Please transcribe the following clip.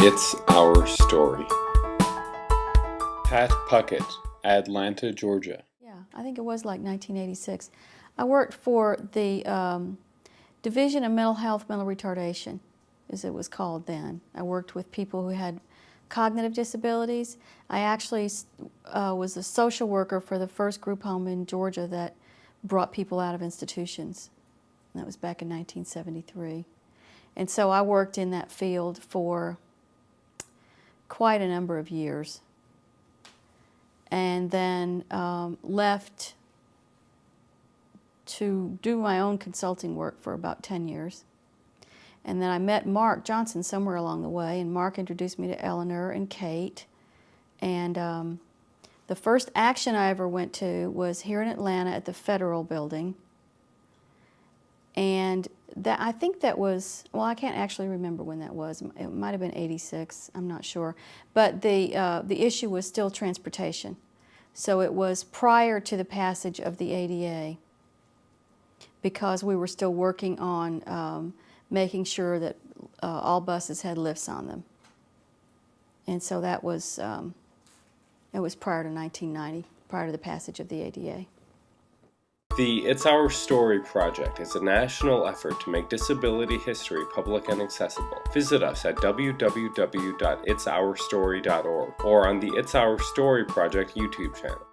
It's Our Story. Pat Puckett, Atlanta, Georgia. Yeah, I think it was like 1986. I worked for the um, Division of Mental Health, Mental Retardation, as it was called then. I worked with people who had cognitive disabilities. I actually uh, was a social worker for the first group home in Georgia that brought people out of institutions. that was back in 1973. And so I worked in that field for quite a number of years and then um, left to do my own consulting work for about 10 years. And then I met Mark Johnson somewhere along the way, and Mark introduced me to Eleanor and Kate. And um, the first action I ever went to was here in Atlanta at the Federal Building. And that I think that was, well, I can't actually remember when that was. It might have been 86, I'm not sure. But the, uh, the issue was still transportation. So it was prior to the passage of the ADA because we were still working on um, making sure that uh, all buses had lifts on them. And so that was, um, it was prior to 1990, prior to the passage of the ADA. The It's Our Story project is a national effort to make disability history public and accessible. Visit us at www.itsourstory.org or on the It's Our Story project YouTube channel.